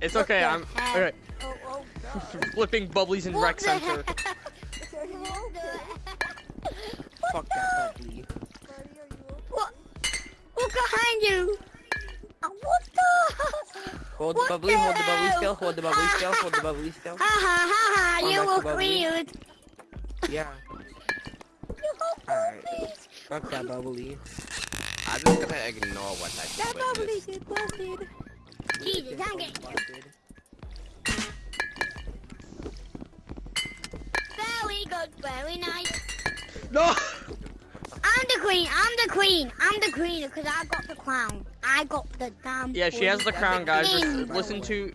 It's What okay. I'm heck? okay. Oh, oh, Flipping bubblies in What rec center. Fuck that puppy. What? Look behind you. Uh, What the? Hold What the bubbly, hold the the bubbly hell? still, hold the bubbly still, hold the bubbly still. Ha ha ha ha! You that's look weird. Yeah. Alright. Fuck that bubbly. I'm just gonna ignore what I That just bubbly witnessed. is busted. Jesus, I'm getting. Very good, very nice. No. I'm the queen. I'm the queen. I'm the queen because I got the crown. I got the damn. Yeah, she has the crown, guys. Just Queen. listen to,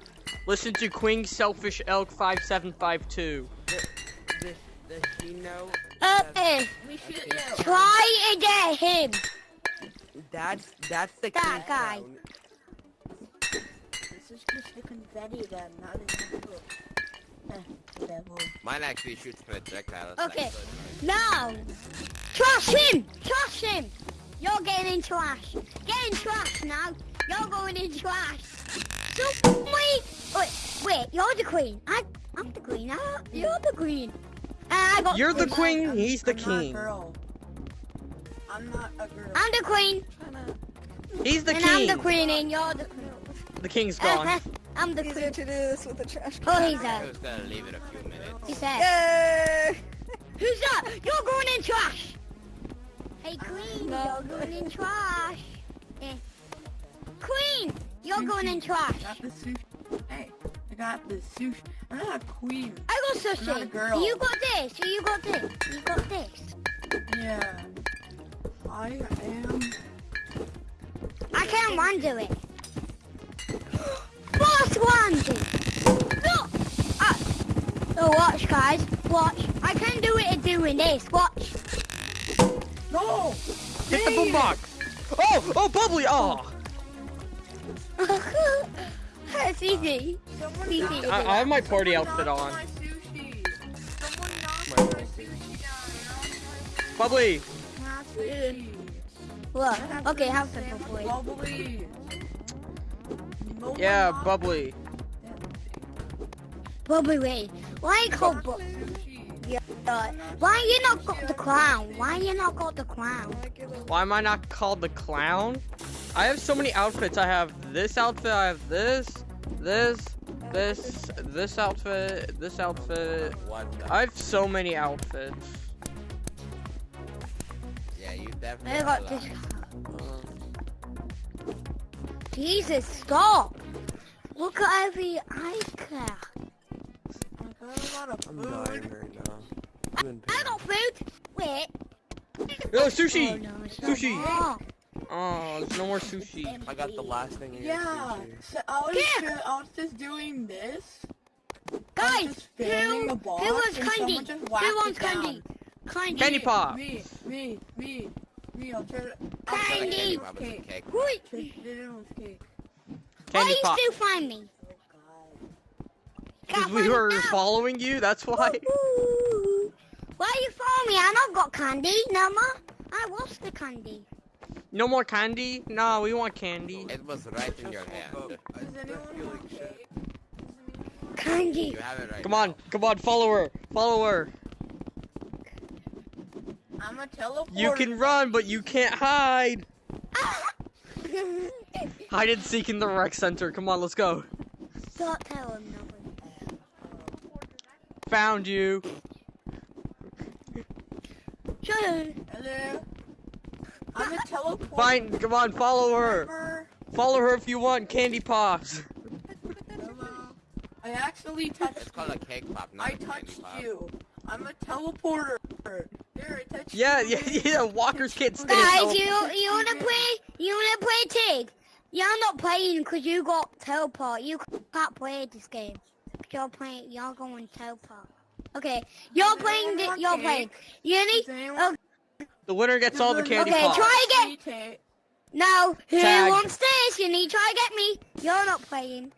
listen to Queen Selfish Elk five seven five two. Does, does she know Okay, We shoot you. try to get him. that's that's the That king's guy. crown. This is just the confetti then, not the book. Mine actually shoots projectiles. Okay. like. Now, trash him. Trash him. You're getting in trash. Get in trash now. You're going in trash. So wait, wait, wait. You're the queen. I, I'm the queen. I, you're the queen. And I got. You're the queen. queen. He's the I'm not a king. girl. I'm not a girl. I'm the queen. He's the and I'm the queen, and you're the. The king's Uh, gone. I'm the Easier queen. to do this with a trash Oh, can. he's I was gonna leave it a few minutes. He's there. Yay! Who's that? You're going in trash. Hey, queen. You're going in trash. Eh. Queen, you're going in trash. I got the sushi. Hey, I got the sushi. I'm not a queen. I got I'm not a sushi. girl. You got this. You got this. You got this. Yeah. I am. I can't run to it. Boss one do. No. Uh, oh, watch, guys. Watch. I can do it at doing this. Watch. No! Hit the boombox. Oh, oh, bubbly. Oh, it's easy. Someone Easy. knocked- I, I have my party someone outfit on. My sushi. Someone knocked My my sushi. sushi down. Bubbly. Sushi. Look. I have Okay, to have some say. Bubbly. No Yeah, bubbly. Bubbly wait. Why you called bu- sushi. uh, Why you not got the clown? Why you not got the crown? Why am I not called the clown? I have so many outfits. I have this outfit. I have this, this, this, this outfit, this outfit. What? I have so many outfits. yeah, you definitely. I got a this. Lot. Jesus, stop! Look at every ice crack. I got a lot of I'm dying right now. I'm in I pain. got food. Wait. Oh, sushi! Oh, no, it's not. Sushi! Oh. There's no more sushi. I got the last thing in Yeah, so I was, Yeah. ju- I was just doing this. Guys, who, who wants candy? Who wants candy? Candy. Candy pop! Me, me, me, me. I'll try to. Candy. candy pop was a cake. Wait. Try to get it on cake. Why Candy you pop. still find me? Because we were me now. following you, that's why. Ooh. Why you follow me? I not got candy, no more. I lost the candy. No more candy? No, we want candy. It was right in your hand. Does anyone want cake? Candy. You have it right. Come on, come on, follow her, follow her. I'm a teleport. You can run, but you can't hide. Hide and seek in the rec center. Come on, let's go. Don't tell. Found you. Shut. Hello. I'm a teleport. Fine, come on, follow her. Follow her if you want candy pops. Hello. I actually touched It's called a cake pop, not I a candy touched pop. you. I'm a teleporter. There, I touched Yeah, you. yeah, yeah. Walkers can't stay. Guys, you you wanna play? You wanna play Tig? You're not playing because you got teleport. You can't play this game. You're playing. You're going teleport. Okay, you're Does playing. anyone The, want you're cake? playing. You need. Does anyone- Oh, The winner gets all the candy Okay, pops. try again. No. Who Tag. wants this? You need to try to get me. You're not playing.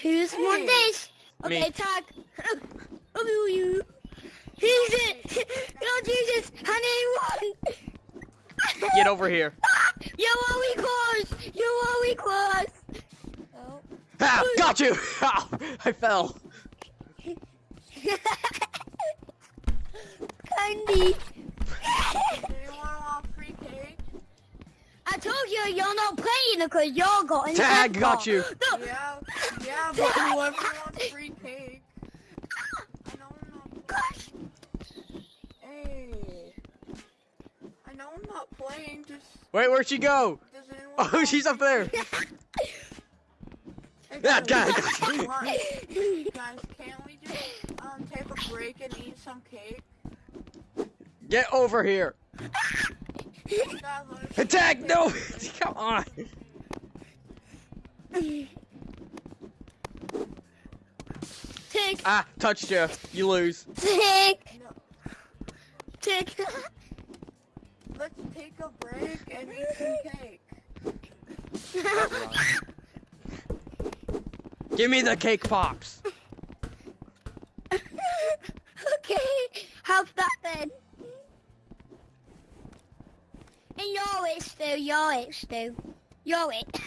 Who's want this? Okay, Me. tag. Oh, you. Who's it? Oh Jesus! I need one. Get over here. You're all we close. You're all we close. Oh. Ah, got you! Ow, I fell. Candy. Anyone want free cake? I told you you're not playing because you're got Tag, got you. No, Yeah, yeah, but whoever wants free cake. I know I'm not. gosh. Hey. I know I'm not playing, just. Wait, where'd she go? Oh, she's up there. Yeah, guys, guys. can't we just um take a break and eat some cake? Get over here. Guys, let us- Attack! No! Come on. Tick, Ah, touched you. You lose. tick, No, tick. let's take a break and eat some cake. Give me the cake pops. okay, how's that then? And you're it, Stu. You're it, Stu. You're it.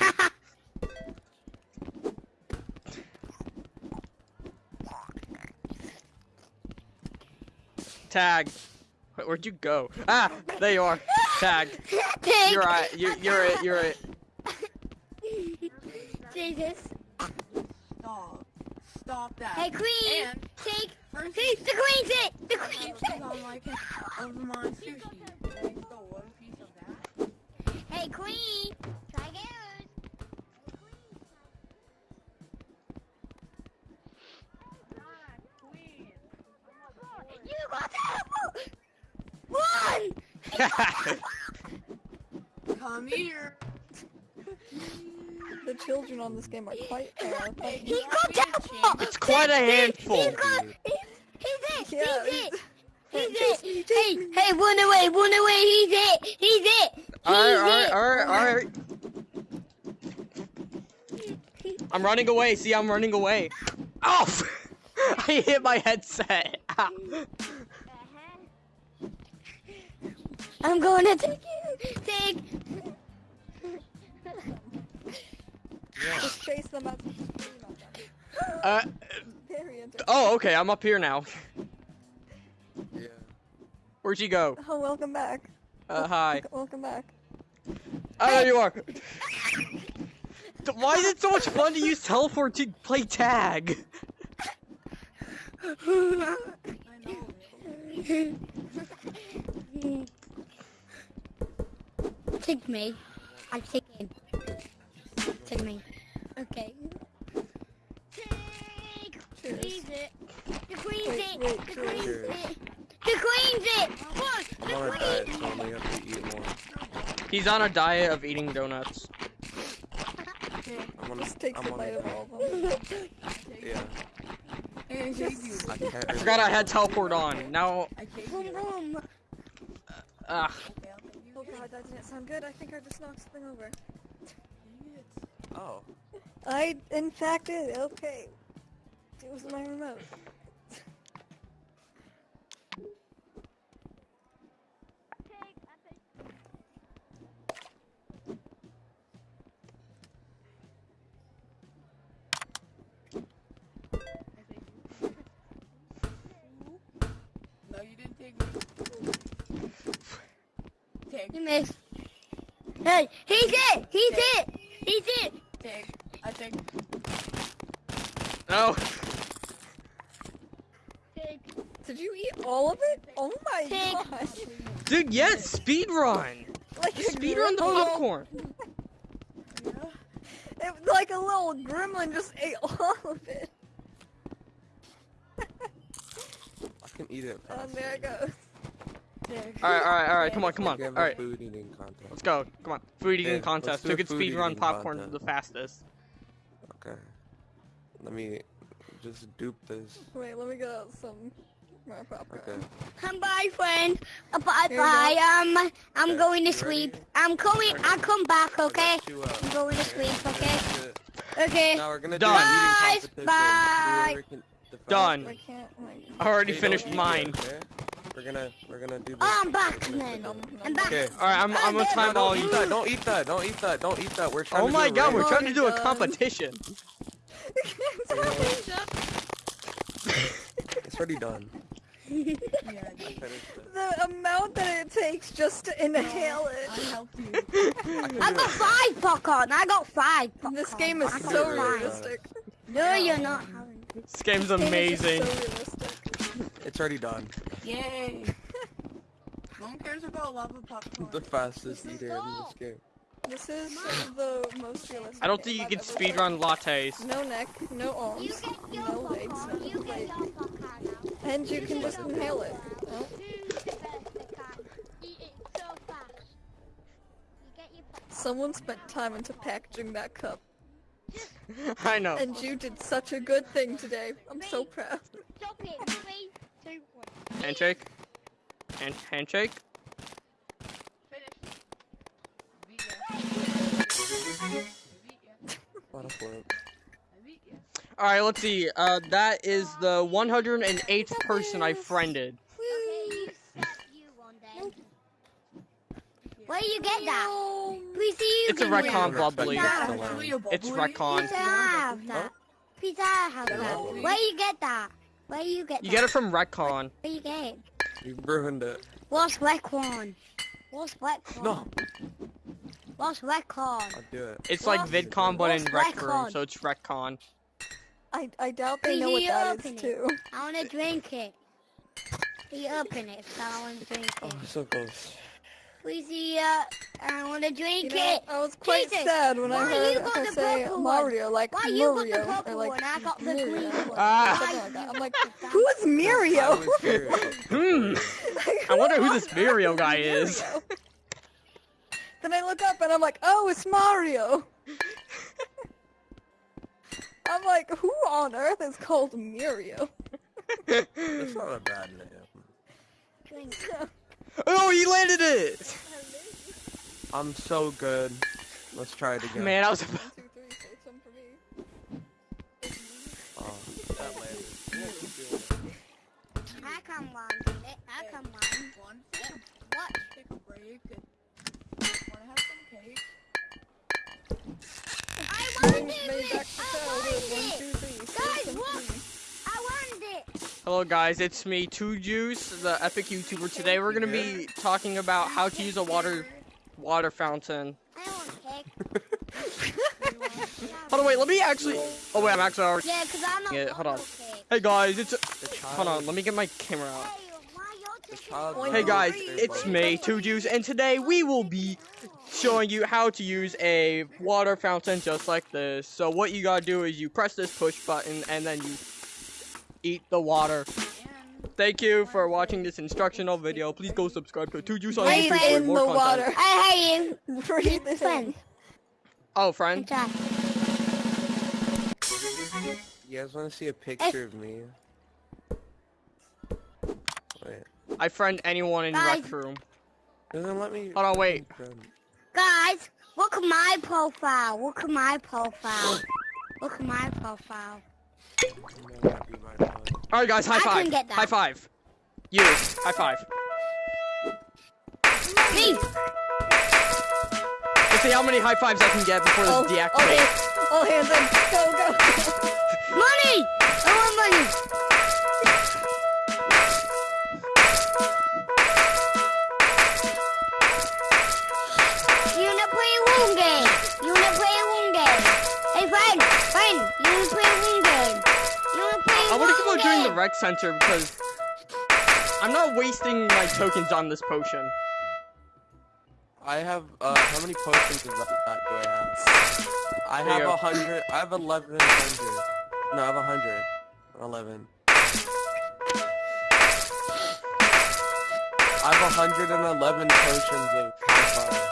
Tag. Wait, where'd you go? Ah, there you are. Tag. Tick. You're right. You're, you're it. You're it. Jesus. Stop. Stop that. Hey, Queen. And Tick. first, Tick. The Queen's it. The Queen's this it. is on like of my sushi. And I one piece of that. Hey, Queen. Try again. You got that. One. Come here. The children on this game are quite fair. but- He got that. It's quite a handful. He's got. He's, he's it. Yeah, he's it. He's Chase it. Hey, hey, run away, run away. He's it. He's it. He's Alright, alright, it. alright, alright. I'm running away. See, I'm running away. Oh! I hit my headset. Ow. I'm going to take you. Take. Just chase them out to the screen on them. Uh, Very oh, okay. I'm up here now. Yeah. Where'd you go? Oh, welcome back. Uh, hi. Welcome back. Oh, there you are. Why is it so much fun to use teleport to play tag? I know. Take me. I take him. Take me. Okay. Take. Cheers. Queen's it. The queen's Wait, it. wait, The cheers. queen's Cheers. it. The queen's it. Look, I'm the on a diet, so I only have to eat more. He's on a diet of eating donuts. I'm on. Just takes I'm a on bite a of all of them. Yeah. Hey, take you. I. I forgot I had teleport on. Now, I Boom, boom. ah, Okay, I'll take you. Oh god, that didn't sound good. I think I just knocked something over. Oh. I, in fact, did. Okay. It was my remote. Hey, he's it. He's it. He's it. take. I take. no. Take. Did you eat all of it? Oh my Pig. gosh. Dude, yes, speed run. Like a Speed run the gremlin. popcorn. It, like a little gremlin just ate all of it. I can eat it. And fast. there it goes. Take. Alright, alright, alright. Come on, come on. Alright, food eating contest. let's go. Come on. Food eating Yeah, contest. Who can speed run popcorn contest. the fastest? Okay. Let me just dupe this. Wait, let me get out some more popcorn. Okay. Come bye, friend. Uh, bye, Here bye. Um, I'm Okay, going to sleep. ready? I'm coming. I'll come back. Okay. You, uh, I'm going to sleep. Okay. Okay. Now we're gonna Done. do Bye, an eating competition. bye. Whoever can- the fastest- Done. I can't. I already finished mine. it, okay? We're gonna we're gonna do this. Oh, I'm back We're gonna then. do nom, this. nom, I'm back. Okay. Alright, I'm, I'm gonna time all you. that. Don't eat that. Don't eat that. Don't eat that. We're trying Oh to my do a god, we're trying to do a my God. competition. It's already done. Yeah, I finished it. The amount that it takes just to inhale I it. helped you. I can I got five popcorn. I got five popcorn. This game is so realistic. No, you're not. This game's This game is amazing. so realistic. It's already done. Yay. No one cares about lava popcorn. The fastest eater in this game. This is the most realistic. I don't think you can I've ever speedrun lattes. No neck, no arms, get no legs, no You leg. your popcorn now. And you can just inhale it. Oh. Who's the best that can eat it so fast? You get your popcorn. Someone spent time into packaging that cup. I know. And you did such a good thing today. I'm so proud. Stop it. Three, two, one. Handshake. Hand handshake. What a flip. All right, let's see. Uh, that is the 108th person I friended. Okay, you you. Where you get that? Please see you It's a can RecCon get Respect bubbly. that Yeah. to learn. It's RecCon. Please I have that. Please I have that. Where you get that? Where you get You that? get it from RecCon. Where you get it? You ruined it. What's RecCon? What's RecCon? No, What's RecCon? I'll do it. It's like VidCon, but in what's Rec Room, RecCon? so it's RecCon. I, I doubt they know what you that open is it. too. I wanna drink it. Please open it so I wanna drink oh, it. Oh, so close. Please uh, I wanna You drink know, it. I was quite Jesus, sad when I why heard you got her say? Mario, like Why you got the or purple like one? I got the Mario, green one. Ah. like. I'm like, who is I Mario? Hmm. I wonder who this Mario guy is. Then I look up and I'm like, oh, it's Mario. I'm like, who on earth is called Mario? That's not a bad name. Drink. Oh, he landed it! I'm so good. Let's try it again. Man, I was. about... say some for me. Oh, that landed. Yeah, keep doing it. I can one. I can one. One, What? take a break. and Wanna have some cake? I Bring wanted me it. back to I childhood. wanted One, it. two, three, say Guys, some look. for me. I wanted it. Hello, guys. It's me, Two Juice, the epic YouTuber. Today we're gonna be talking about how to use a water water fountain. I want cake. Hold on, wait. Let me actually. Oh wait, I'm actually already. Yeah, cause I'm not. Yeah, hold on. Hey guys, it's. Hold on. Let me get my camera out. Hey, why you're The taking child. Hey, Hey guys, it's me, Two Juice, and today we will be showing you how to use a water fountain just like this. So what you gotta do is you press this push button and then you eat the water. Thank you for watching this instructional video. Please go subscribe to Two Juice on Breathe YouTube for in more the content. water. I hate you. Breathe in. Friends. Oh, friend. You guys want to see a picture of me? Wait. I friend anyone in Guys. rec room. Doesn't let me. Hold on, wait. Guys, look at my profile. Look at my profile. Look at my profile. All right, guys, high five. can get that. High five. You, high five. Me. Let's see how many high fives I can get before this Oh, deactivates. oh, all hands in. Go, go. Money. I want money. You wanna play a wound game? You wanna play a wound game? Hey friend, friend, you wanna play I want to keep on wound doing the game? rec center because I'm not wasting my tokens on this potion. I have. Uh, how many potions of that do I have? I There have go. a hundred. I have eleven hundred. No, I have a hundred. Eleven. I have a hundred and eleven potions of high five.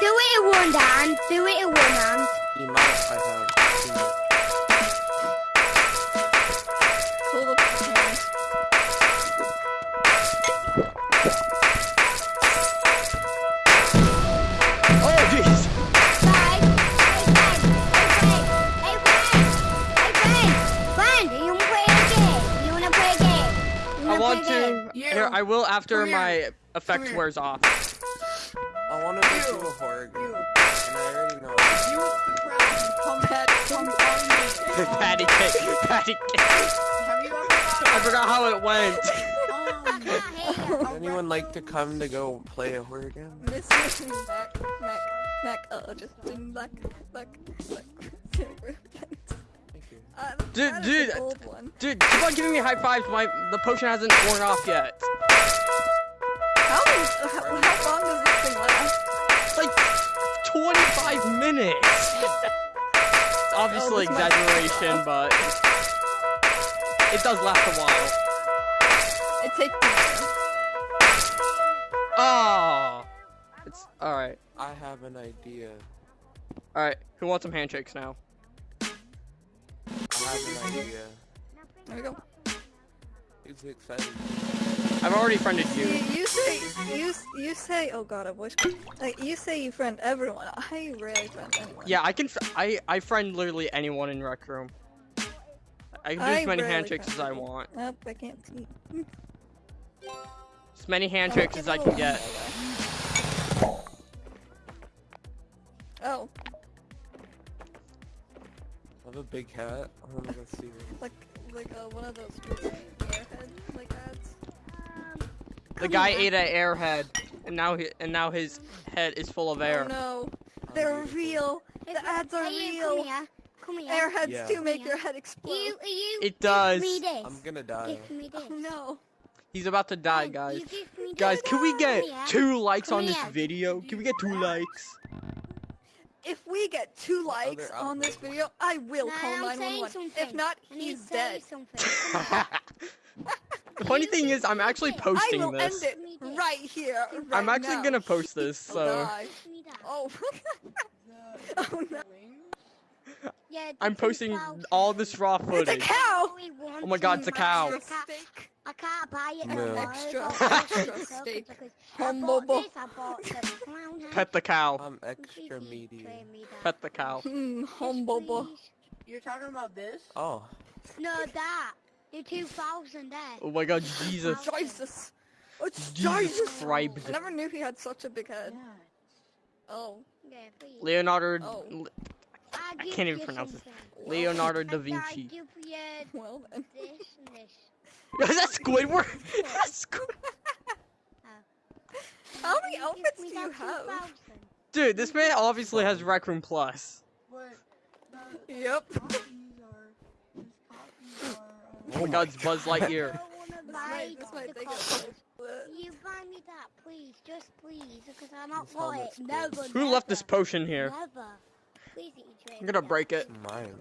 Do it in one hand. Do it in one hand. You might. I have. I will after Come here. my effect here. wears off. I want to do a horror game, and I already know. You. Come back. Come patty cake, patty cake. Have you ever I forgot how it went. um, can't hear you. Would anyone like to come to go play a horror game? Miss me back, Mac, Mac, uh, just in back, back, back. Thank. Dude, dude, old one. Dude, keep on giving me high fives. My the potion hasn't worn off yet. How, how, how long does this thing last? It's like 25 minutes. Oh, it's obviously Oh, exaggeration, but it does last a while. It takes me. Oh, ah. it's all right. I have an idea. All right, who wants some handshakes now? I have an idea. There we go. Who's excited? I've already friended You, you. you say you you say oh god a voice like you say you friend everyone. I rarely friend anyone. Yeah, I can. I I friend literally anyone in Rec Room. I can do I as many rarely handshakes as I want. Nope, I can't see. As many handshakes as I can get. Oh, I have a big hat. I wanna go see this. like like uh, one of those airhead like ads. The guy ate an airhead, and now he and now his head is full of air. Oh no, they're real. The ads are Hey, real. Come here. Airheads Yeah. do make your head explode. You, you. It give does. Me this. I'm gonna die. Give me this. Oh no. He's about to die, guys. you give me Guys, can we get two likes on this video? Can we get two likes? If we get two likes on this video, I will Nah, call I'm saying 911. If not, he's dead. the funny thing is, I'm actually posting I posting will this. end it right here. I'm actually now. gonna post this, oh, so die. Give me that. Oh. oh no. Wings? Yeah, I'm posting 2000. all this raw footage. It's a footage. cow. Only one Oh my God, it's a cow. matters. I can't- I can't buy it No. no. Extra- extra steak. because I Humble bought this, I bought the clown hat. Pet the cow. I'm extra medium. Pet the cow. Hmm, humble You're talking about this? Oh, No, that. The 2000 there. Oh my god, Jesus. Jesus. It's Jesus Jesus. Christ. I never knew he had such a big head. Yeah. Oh. Yeah. Leonardo. Oh. I I can't even you pronounce it. Leonardo da Vinci. give you Well then. this and this. That's Squidward. That's Squid. How many outfits do you have? Dude, this man obviously has Rec Room Plus. Yep. copies are, his copies are, uh, Oh my god, it's Buzz Lightyear. I wanna This buy might, this might the take copies. a You buy me that, please, just please, because I'm not for it. helmet's cool. Never. Who left this potion here? Never. Please, eat I'm gonna break it. mine.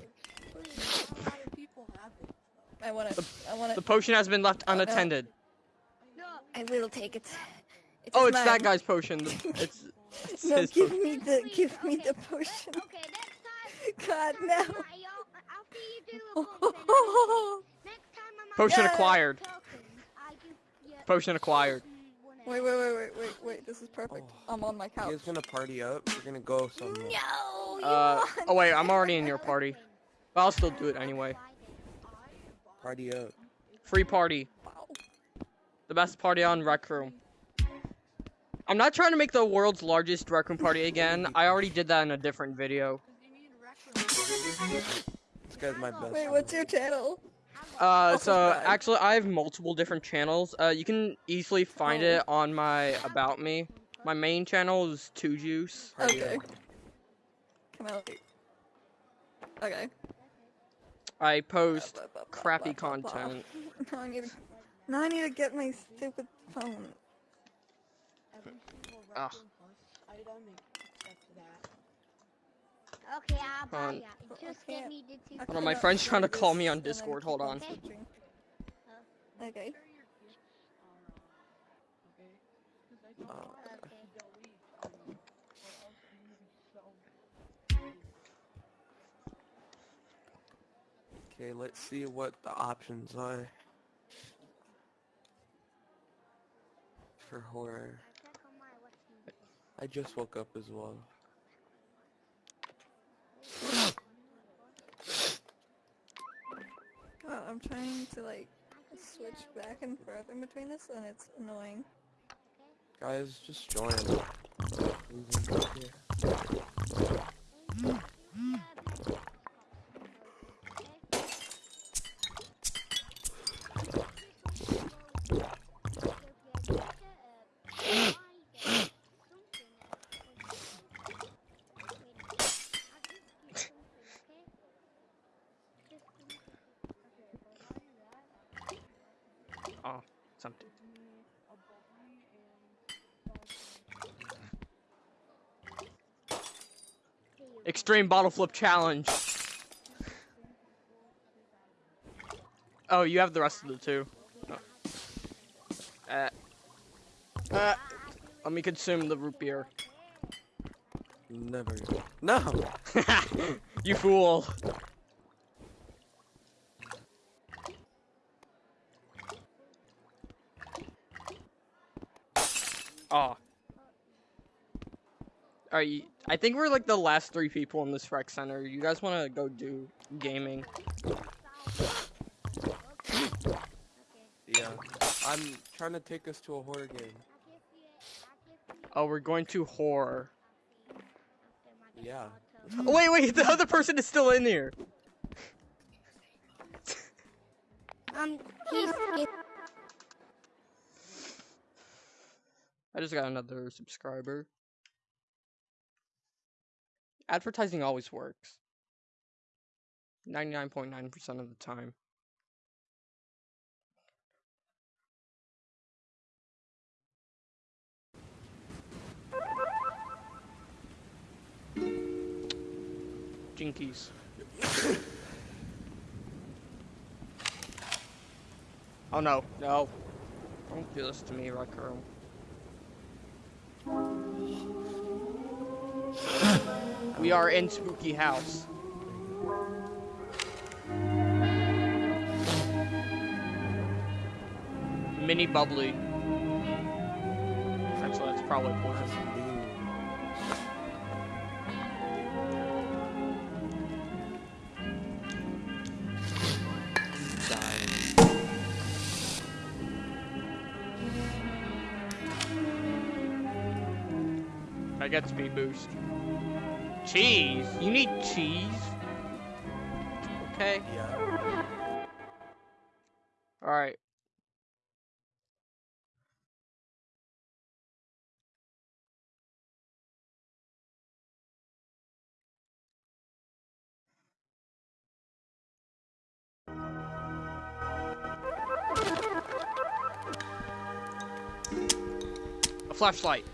Please. a lot of people have it. I want it. I want The potion has been left Oh, unattended. No. I will take it. It Oh, it's mine. that guy's potion. It's, it's No, his give potion. me the Please, give me okay. the potion. Okay, next time. God next no. time I- I'll- After you do a Oh, oh, next time I'm Potion acquired. talking, I give you Potion acquired. One Wait, wait, wait, wait, wait, wait. This is perfect. Oh. I'm on my couch. guys gonna party up? We're gonna go somewhere. No, you Uh, want oh wait, I'm already in your party. But I'll still do it anyway. Party up. Free party. Wow. The best party on Rec Room. I'm not trying to make the world's largest Rec Room party again. I already did that in a different video. Because you need records. This guy's my best. Wait, what's your channel? Uh, so subscribe. actually, I have multiple different channels. Uh, you can easily find Oh. it on my About Me. My main channel is Two Juice. Party Okay. up. Can I? Okay. I post Blah, blah, blah, crappy blah, blah, blah. content. Now I need to. Now I need to get my stupid phone. Every single Ah. record plus item except that. Okay, I'll buy Hold on. Just Okay. get me the two. Hold on, my friend's trying to call me on Discord. Hold on. searching. Okay. Sure your gifts are, uh, okay? 'Cause I don't want to Okay. delete them, or else I'm gonna be so Okay, let's see what the options are for horror. Check on my what's I just woke up as well. God, I'm trying to like switch back and forth in between this, and it's annoying. Guys, just join. Oh, something. Extreme bottle flip challenge. Oh, you have the rest of the two. Oh. Uh, uh, let me consume the root beer. Never. No! you fool! Alright, you- I think we're like the last three people in this rec center. You guys want to go do gaming? Yeah. I'm trying to take us to a horror game. Oh, we're going to horror. Yeah. Oh, wait, wait, the other person is still in here. Um, he's, he's I just got another subscriber. Advertising always works. 99.9% of the time. Jinkies. oh no, no. Don't do this to me, Rec We are in Spooky House. Mini bubbly. Actually, that's probably poison. I get speed boost. Cheese? You need cheese? Okay. Yeah. Alright. A flashlight.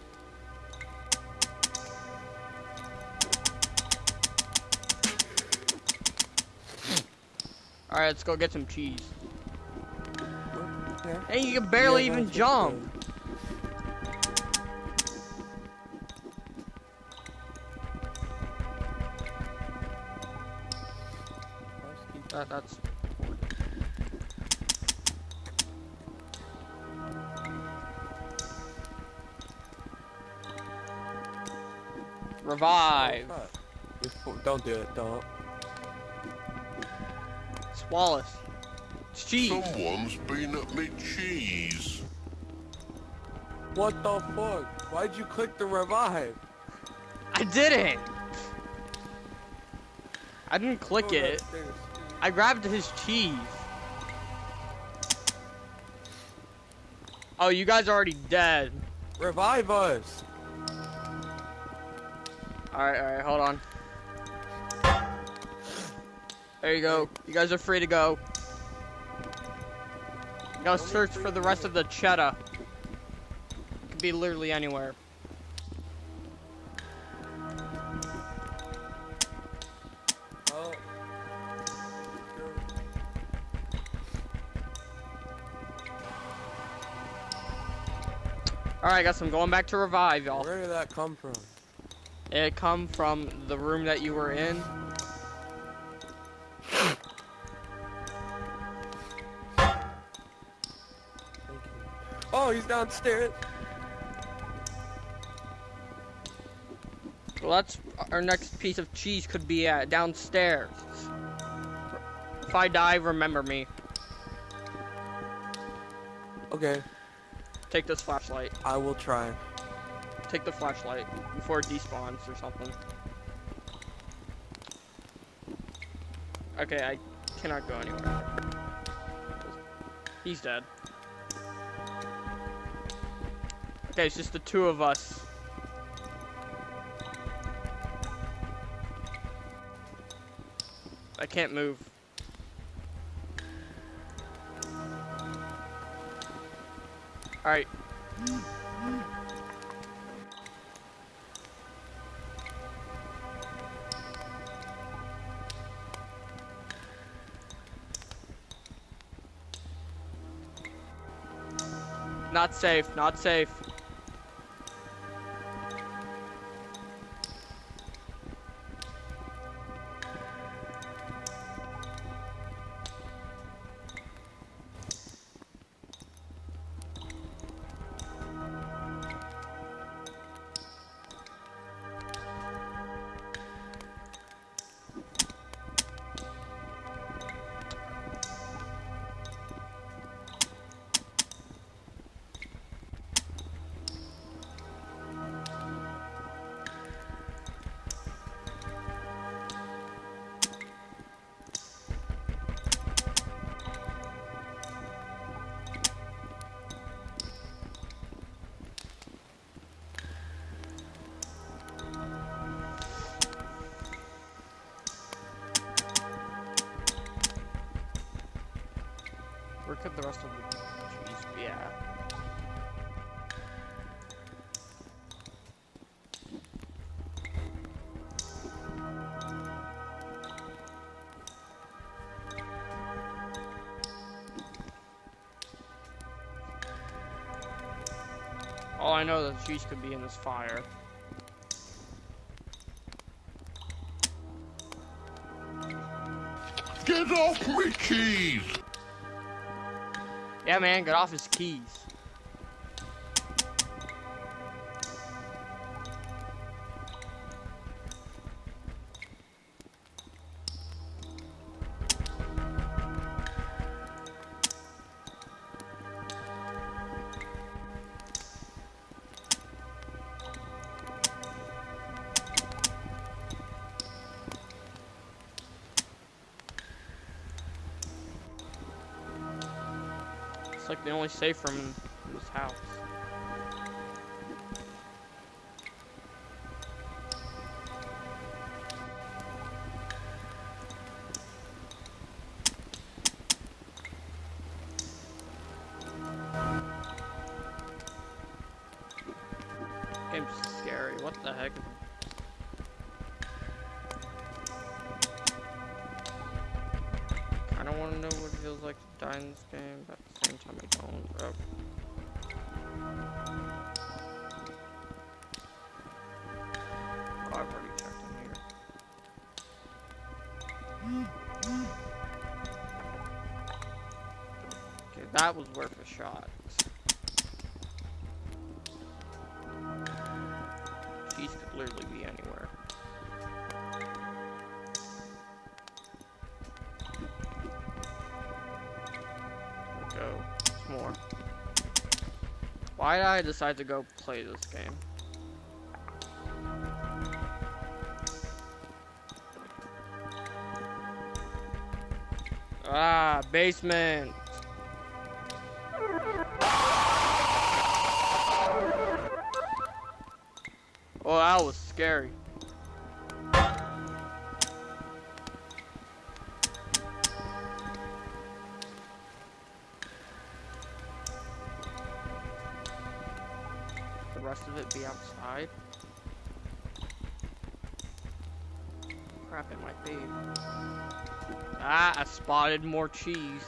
Alright, let's go get some cheese. Yeah. Hey, you can barely Yeah, even jump. That, that's. Revive. Don't do it. Don't. It's Wallace. It's cheese. Someone's been at me cheese. What the fuck? Why'd you click the revive? I didn't. I didn't click Go it. I grabbed his cheese. Oh, you guys are already dead. Revive us. Alright, alright, hold on. There you go. You guys are free to go. Go search for the rest of the cheddar. Could be literally anywhere. Alright, guys, I'm going back to revive, y'all. Where did that come from? It come from the room that you were in. Oh, he's downstairs. Well, that's our next piece of cheese could be uh, downstairs. If I die, remember me. Okay, Take this flashlight. I will try. Take the flashlight before it despawns or something. Okay, I cannot go anywhere. He's dead. Okay, it's just the two of us. I can't move. Alright. Not safe, not safe. I know that cheese could be in this fire. Get off me cheese! Yeah, man, get off his keys. Safe room Okay, that was worth a shot. Cheese could literally be anywhere. go. More. Why did I decide to go play this game? Ah, basement. Oh, that was scary. Spotted more cheese.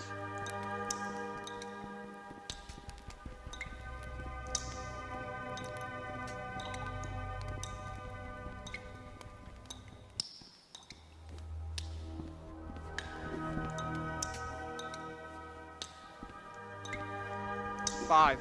Five.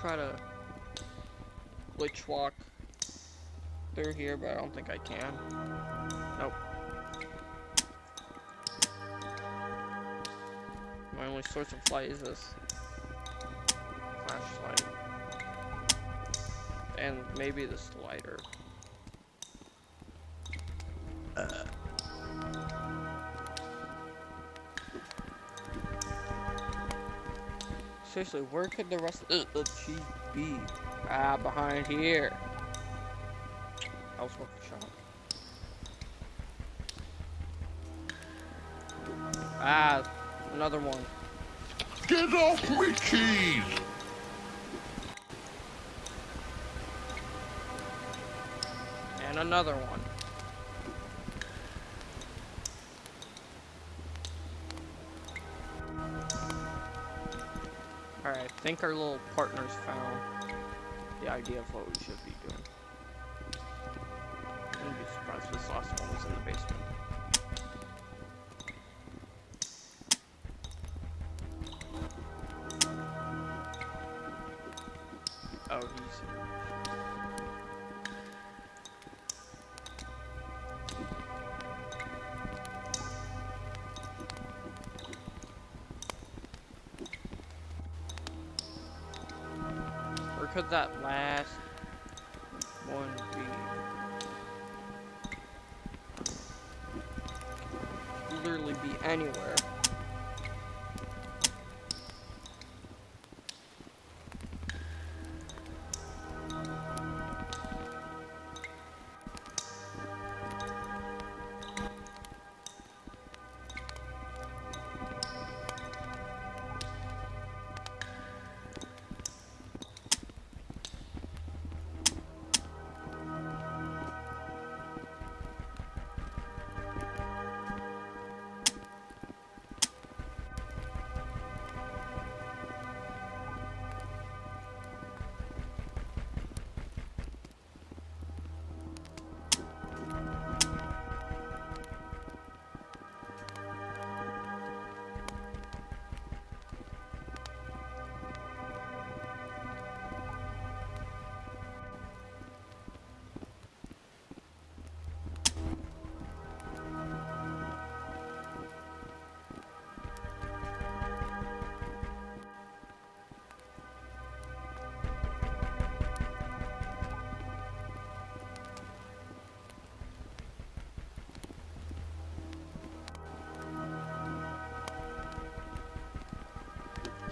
Try to glitch walk through here, but I don't think I can. Nope. My only source of light is this flashlight. And maybe this lighter. seriously, where could the rest of the cheese be? Ah, behind here. I was working shop. Ah, another one. Get off me, cheese! And another one. Think our little partners found the idea of what we should be Literally be anywhere.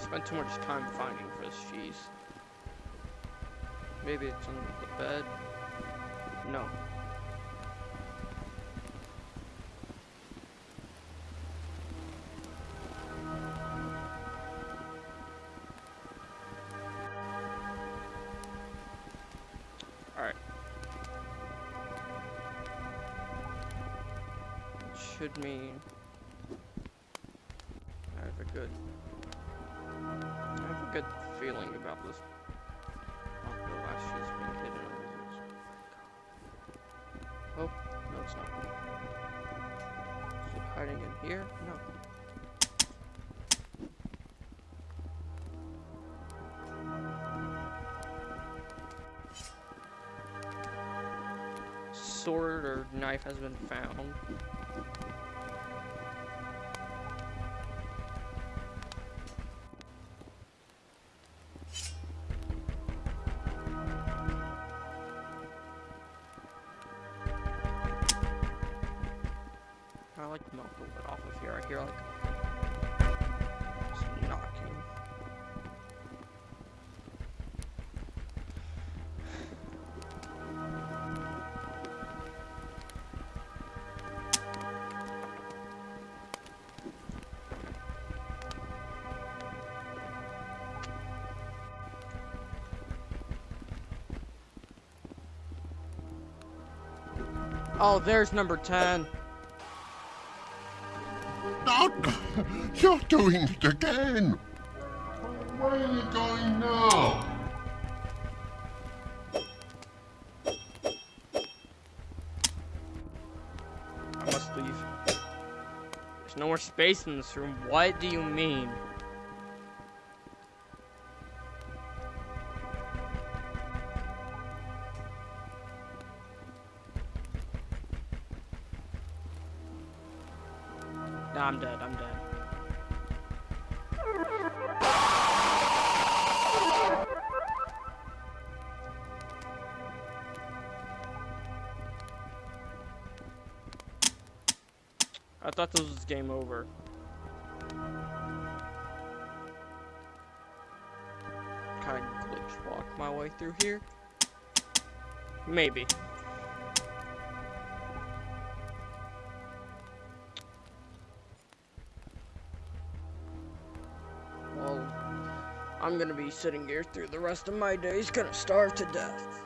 Spent too much time finding for this cheese. Maybe it's under the bed. No. Alright. Should mean knife has been found. Oh, there's number 10. Not, you're doing it again! Where are you going now? I must leave. There's no more space in this room. What do you mean? Nah, I'm dead. I'm dead. I thought this was game over. Kind of glitch walk my way through here. Maybe. I'm gonna be sitting here through the rest of my days, gonna starve to death.